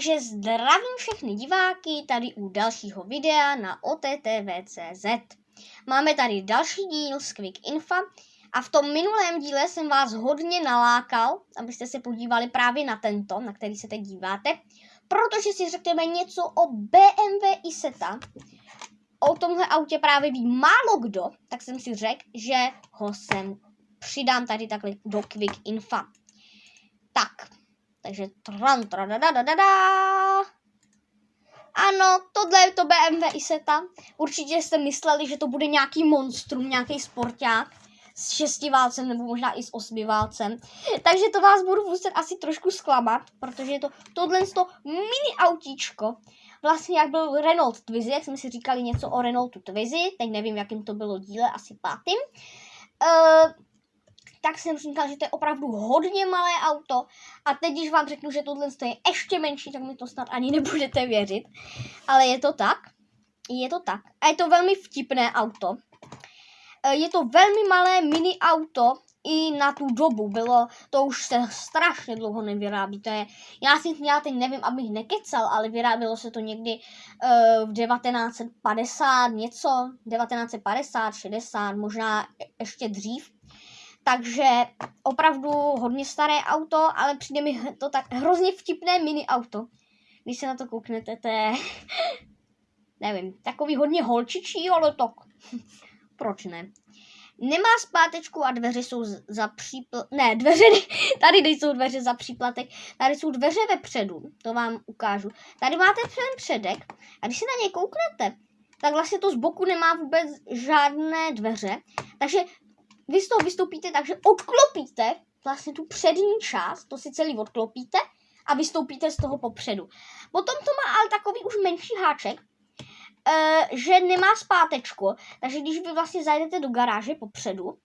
Takže zdravím všechny diváky tady u dalšího videa na OTTV.cz. Máme tady další díl z Quick Infa a v tom minulém díle jsem vás hodně nalákal, abyste se podívali právě na tento, na který se teď díváte, protože si řekneme něco o BMW Isetta. O tomhle autě právě ví málo kdo, tak jsem si řekl, že ho sem přidám tady takhle do Quick Infa. Tak, takže tran, da, da, da, da. Ano, tohle je to BMW Isetta. Určitě jste mysleli, že to bude nějaký monstrum, nějaký sporták s šestiválcem nebo možná i s osmiválcem. Takže to vás budu muset asi trošku zklamat, protože je to tohle to mini autíčko. Vlastně jak byl Renault Twizy, jak jsme si říkali něco o Renaultu Twizy, teď nevím, jakým to bylo díle, asi pátým. Uh, tak jsem říkal, že to je opravdu hodně malé auto. A teď, když vám řeknu, že tohle je ještě menší, tak mi to snad ani nebudete věřit. Ale je to tak. Je to tak. A je to velmi vtipné auto. E, je to velmi malé mini auto, i na tu dobu bylo, to už se strašně dlouho nevyrábí, to je, já si já teď nevím, abych nekecal, ale vyrábělo se to někdy uh, v 1950 něco, 1950, 60, možná ještě dřív, takže opravdu hodně staré auto, ale přijde mi to tak hrozně vtipné mini auto. Když se na to kouknete, to je, nevím, takový hodně holčičí, ale to, proč ne. Nemá zpátečku a dveře jsou za přípl... Ne, dveře, tady nejsou dveře za příplatek, tady jsou dveře vepředu, to vám ukážu. Tady máte ten předek a když se na něj kouknete, tak vlastně to z boku nemá vůbec žádné dveře, takže vy z toho vystoupíte tak, že odklopíte vlastně tu přední část, to si celý odklopíte a vystoupíte z toho popředu. Potom to má ale takový už menší háček, e, že nemá zpátečku, takže když vy vlastně zajdete do garáže popředu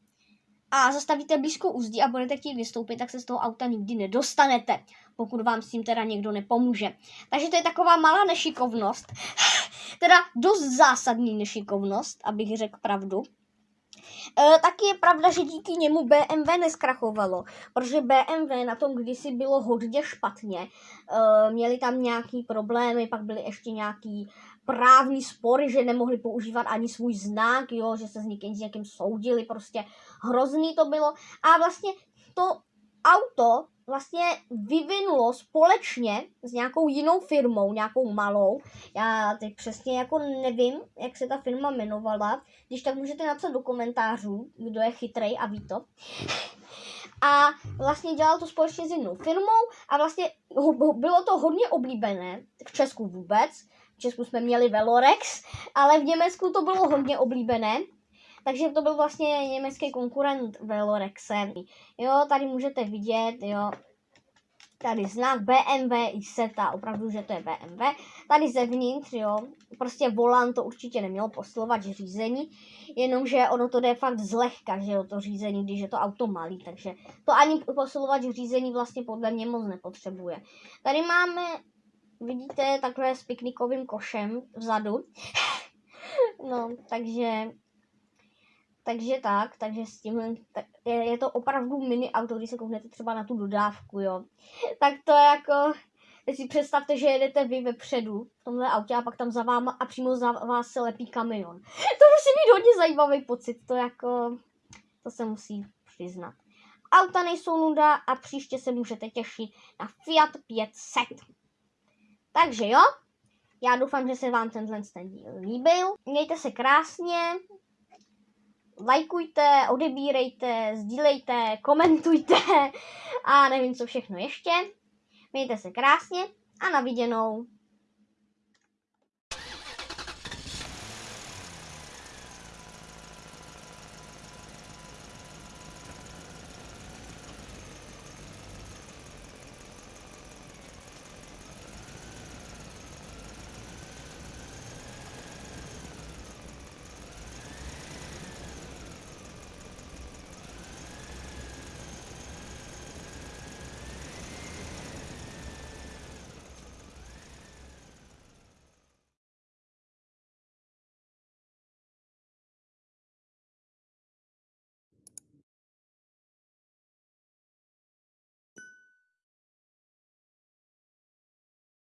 a zastavíte blízko úzdí a budete chtít vystoupit, tak se z toho auta nikdy nedostanete, pokud vám s tím teda někdo nepomůže. Takže to je taková malá nešikovnost, teda dost zásadní nešikovnost, abych řekl pravdu. E, taky je pravda, že díky němu BMW neskrachovalo, protože BMW na tom kdysi bylo hodně špatně. E, měli tam nějaký problémy, pak byly ještě nějaký právní spory, že nemohli používat ani svůj znak, jo, že se s někým, s někým soudili, prostě hrozný to bylo. A vlastně to auto vlastně vyvinulo společně s nějakou jinou firmou, nějakou malou. Já teď přesně jako nevím, jak se ta firma jmenovala. Když tak můžete napsat do komentářů, kdo je chytrej a ví to. A vlastně dělal to společně s jinou firmou a vlastně bylo to hodně oblíbené v Česku vůbec. V Česku jsme měli Velorex, ale v Německu to bylo hodně oblíbené takže to byl vlastně německý konkurent Velorexe. Jo, tady můžete vidět, jo, tady znak BMW i SETA, opravdu, že to je BMW. Tady zevnitř, jo, prostě volant to určitě nemělo posilovat řízení, jenomže ono to jde fakt zlehka, že jo, to řízení, když je to auto malý, takže to ani posilovat řízení vlastně podle mě moc nepotřebuje. Tady máme, vidíte, takhle s piknikovým košem vzadu. no, takže takže tak, takže s tím je, je to opravdu mini auto, když se kouknete třeba na tu dodávku, jo. Tak to je jako, si představte, že jedete vy vepředu v tomhle autě a pak tam za váma a přímo za vás se lepí kamion. To musí být hodně zajímavý pocit, to jako, to se musí přiznat. Auta nejsou nuda a příště se můžete těšit na Fiat 500. Takže jo, já doufám, že se vám tenhle ten díl líbil. Mějte se krásně, lajkujte, odebírejte, sdílejte, komentujte a nevím co všechno ještě. Mějte se krásně a na viděnou.